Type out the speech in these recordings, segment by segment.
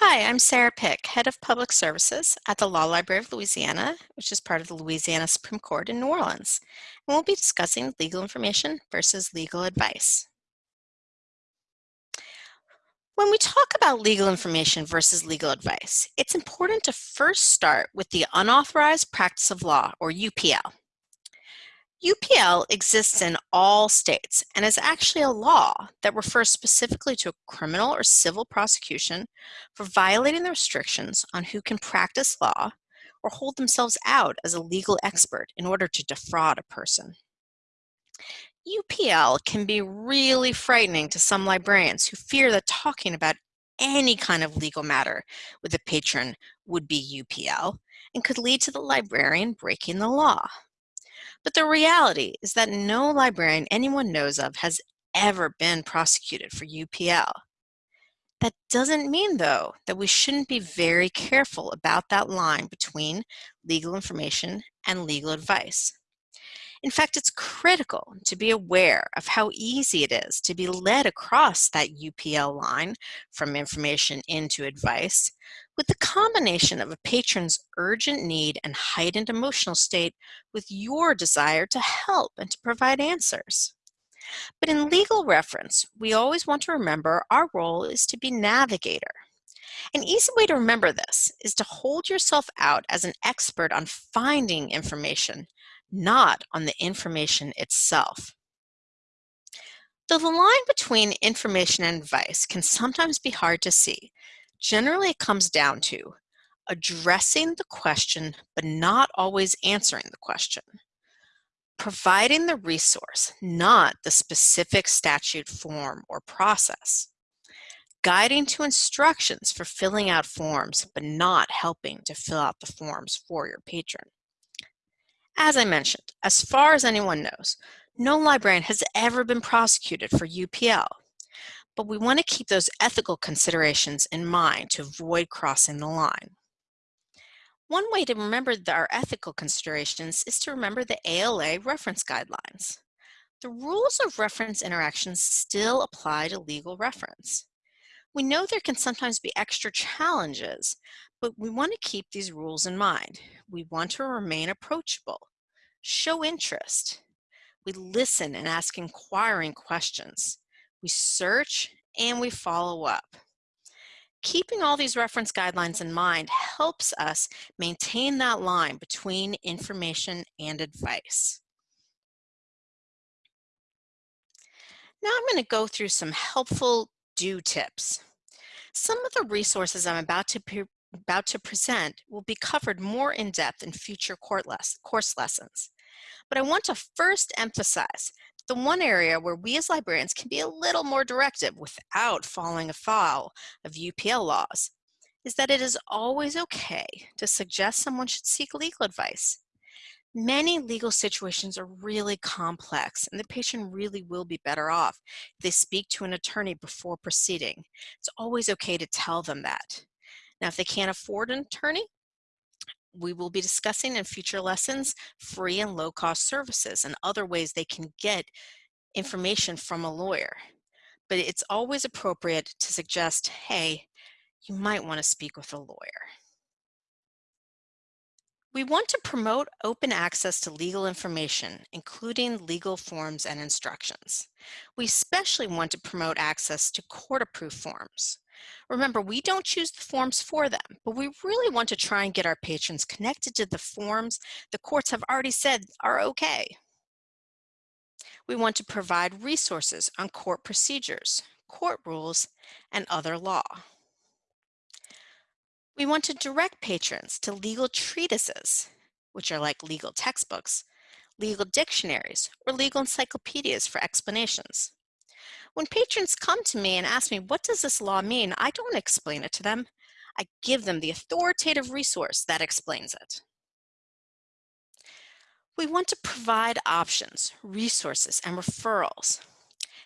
Hi, I'm Sarah Pick, Head of Public Services at the Law Library of Louisiana, which is part of the Louisiana Supreme Court in New Orleans. And we'll be discussing legal information versus legal advice. When we talk about legal information versus legal advice, it's important to first start with the unauthorized practice of law, or UPL. UPL exists in all states and is actually a law that refers specifically to a criminal or civil prosecution for violating the restrictions on who can practice law or hold themselves out as a legal expert in order to defraud a person. UPL can be really frightening to some librarians who fear that talking about any kind of legal matter with a patron would be UPL and could lead to the librarian breaking the law. But the reality is that no librarian anyone knows of has ever been prosecuted for UPL. That doesn't mean, though, that we shouldn't be very careful about that line between legal information and legal advice. In fact, it's critical to be aware of how easy it is to be led across that UPL line from information into advice with the combination of a patron's urgent need and heightened emotional state with your desire to help and to provide answers. But in legal reference, we always want to remember our role is to be navigator. An easy way to remember this is to hold yourself out as an expert on finding information not on the information itself. Though the line between information and advice can sometimes be hard to see, generally it comes down to addressing the question but not always answering the question, providing the resource, not the specific statute form or process, guiding to instructions for filling out forms but not helping to fill out the forms for your patron. As I mentioned, as far as anyone knows, no librarian has ever been prosecuted for UPL, but we want to keep those ethical considerations in mind to avoid crossing the line. One way to remember our ethical considerations is to remember the ALA reference guidelines. The rules of reference interactions still apply to legal reference. We know there can sometimes be extra challenges, but we want to keep these rules in mind. We want to remain approachable, show interest. We listen and ask inquiring questions. We search and we follow up. Keeping all these reference guidelines in mind helps us maintain that line between information and advice. Now I'm going to go through some helpful do tips. Some of the resources I'm about to, about to present will be covered more in depth in future course lessons. But I want to first emphasize the one area where we as librarians can be a little more directive without falling afoul of UPL laws is that it is always okay to suggest someone should seek legal advice. Many legal situations are really complex and the patient really will be better off if they speak to an attorney before proceeding. It's always okay to tell them that. Now, if they can't afford an attorney, we will be discussing in future lessons free and low cost services and other ways they can get information from a lawyer. But it's always appropriate to suggest, hey, you might want to speak with a lawyer. We want to promote open access to legal information, including legal forms and instructions. We especially want to promote access to court-approved forms. Remember, we don't choose the forms for them, but we really want to try and get our patrons connected to the forms the courts have already said are okay. We want to provide resources on court procedures, court rules, and other law. We want to direct patrons to legal treatises, which are like legal textbooks, legal dictionaries, or legal encyclopedias for explanations. When patrons come to me and ask me, what does this law mean? I don't explain it to them. I give them the authoritative resource that explains it. We want to provide options, resources, and referrals.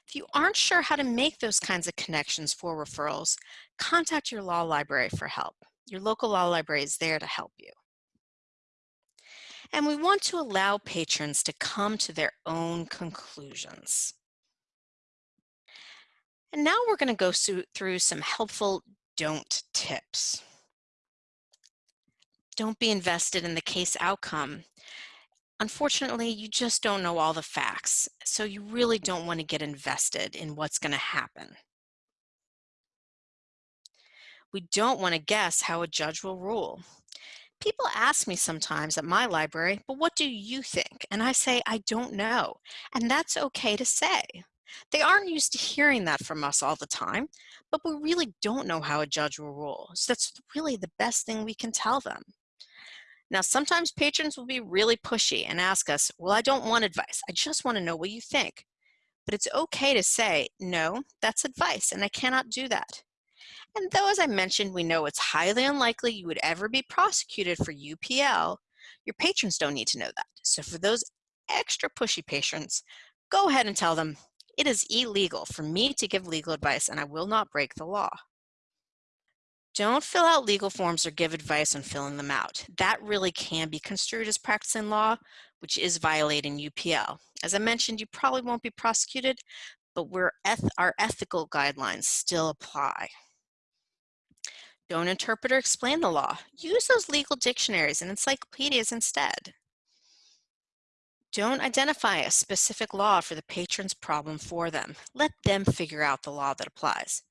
If you aren't sure how to make those kinds of connections for referrals, contact your law library for help. Your local law library is there to help you. And we want to allow patrons to come to their own conclusions. And now we're going to go through some helpful don't tips. Don't be invested in the case outcome. Unfortunately, you just don't know all the facts, so you really don't want to get invested in what's going to happen. We don't want to guess how a judge will rule. People ask me sometimes at my library, but what do you think? And I say, I don't know. And that's okay to say. They aren't used to hearing that from us all the time, but we really don't know how a judge will rule. So that's really the best thing we can tell them. Now, sometimes patrons will be really pushy and ask us, well, I don't want advice. I just want to know what you think. But it's okay to say, no, that's advice and I cannot do that. And though, as I mentioned, we know it's highly unlikely you would ever be prosecuted for UPL, your patrons don't need to know that. So for those extra pushy patrons, go ahead and tell them, it is illegal for me to give legal advice and I will not break the law. Don't fill out legal forms or give advice on filling them out. That really can be construed as practicing law, which is violating UPL. As I mentioned, you probably won't be prosecuted, but eth our ethical guidelines still apply. Don't interpret or explain the law. Use those legal dictionaries and encyclopedias instead. Don't identify a specific law for the patron's problem for them. Let them figure out the law that applies.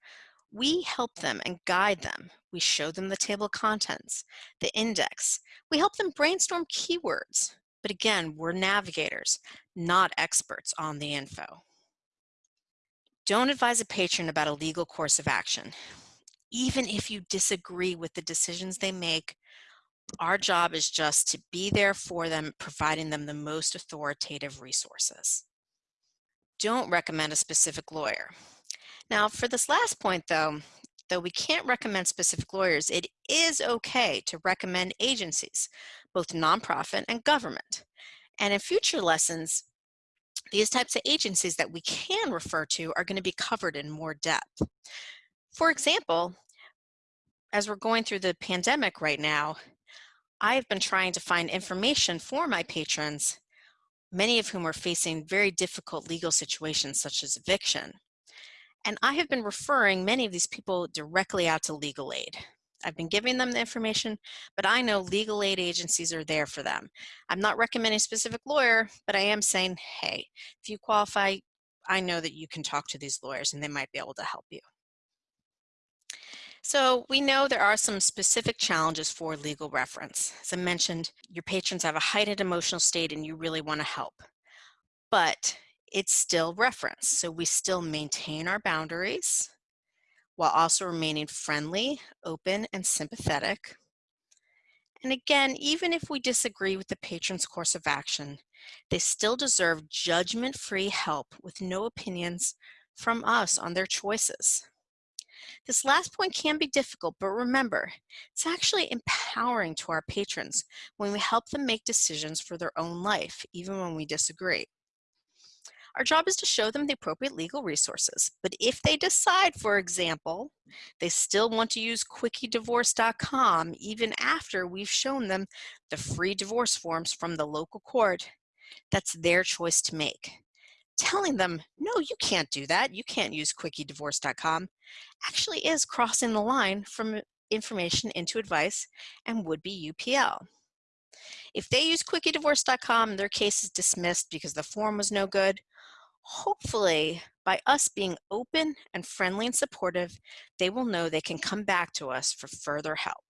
We help them and guide them. We show them the table of contents, the index. We help them brainstorm keywords. But again, we're navigators, not experts on the info. Don't advise a patron about a legal course of action even if you disagree with the decisions they make, our job is just to be there for them, providing them the most authoritative resources. Don't recommend a specific lawyer. Now, for this last point, though, though we can't recommend specific lawyers, it is okay to recommend agencies, both nonprofit and government. And in future lessons, these types of agencies that we can refer to are going to be covered in more depth. For example, as we're going through the pandemic right now, I've been trying to find information for my patrons, many of whom are facing very difficult legal situations such as eviction. And I have been referring many of these people directly out to legal aid. I've been giving them the information, but I know legal aid agencies are there for them. I'm not recommending a specific lawyer, but I am saying, hey, if you qualify, I know that you can talk to these lawyers and they might be able to help you. So we know there are some specific challenges for legal reference. As I mentioned, your patrons have a heightened emotional state and you really want to help. But it's still reference, so we still maintain our boundaries while also remaining friendly, open, and sympathetic. And again, even if we disagree with the patron's course of action, they still deserve judgment-free help with no opinions from us on their choices. This last point can be difficult, but remember, it's actually empowering to our patrons when we help them make decisions for their own life, even when we disagree. Our job is to show them the appropriate legal resources, but if they decide, for example, they still want to use quickiedivorce.com even after we've shown them the free divorce forms from the local court, that's their choice to make telling them, no, you can't do that. You can't use quickiedivorce.com actually is crossing the line from information into advice and would be UPL. If they use quickiedivorce.com, their case is dismissed because the form was no good. Hopefully, by us being open and friendly and supportive, they will know they can come back to us for further help.